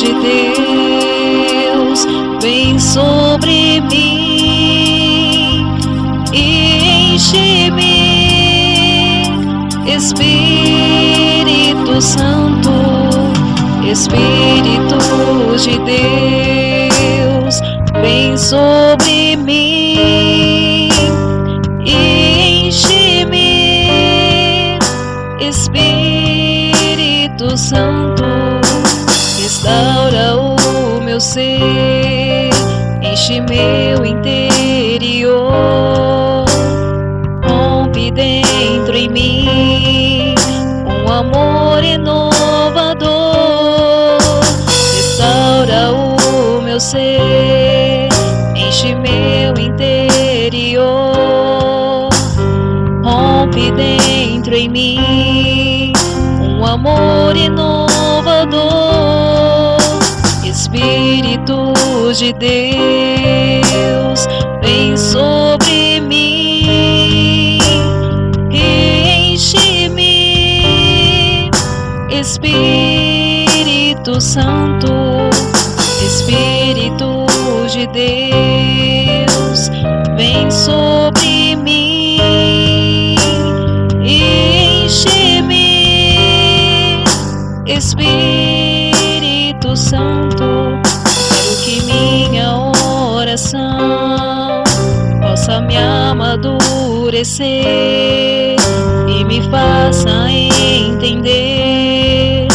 de Deus vem sobre mim e enche-me, Espírito Santo, Espírito de Deus vem sobre mim e enche-me, Espírito Santo, restaura o meu ser, enche meu interior, rompe dentro em mim um amor inovador, restaura o meu ser, enche meu interior, rompe dentro em mim amor inovador, Espírito de Deus, vem sobre mim enche-me, Espírito Santo, Espírito de Deus, vem sobre Espírito Santo, quero que minha oração possa me amadurecer e me faça entender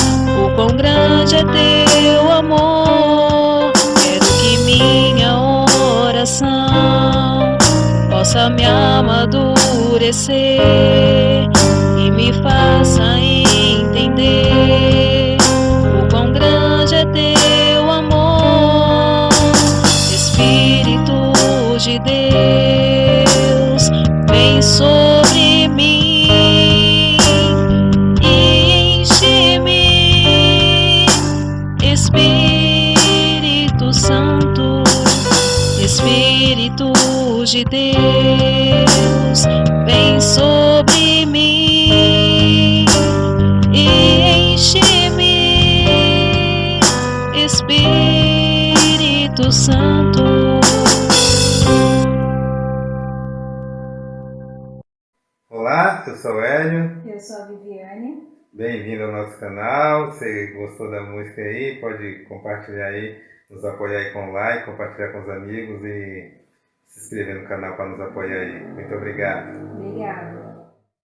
o quão grande é teu amor. Quero que minha oração possa me amadurecer e me faça vem sobre mim enche-me, Espírito Santo, Espírito de Deus, vem sobre mim enche-me, Espírito Santo. Olá, eu sou o Hélio, Eu sou a Viviane. bem-vindo ao nosso canal. Se gostou da música aí, pode compartilhar aí, nos apoiar aí com like, compartilhar com os amigos e se inscrever no canal para nos apoiar aí. Muito obrigado. Obrigada.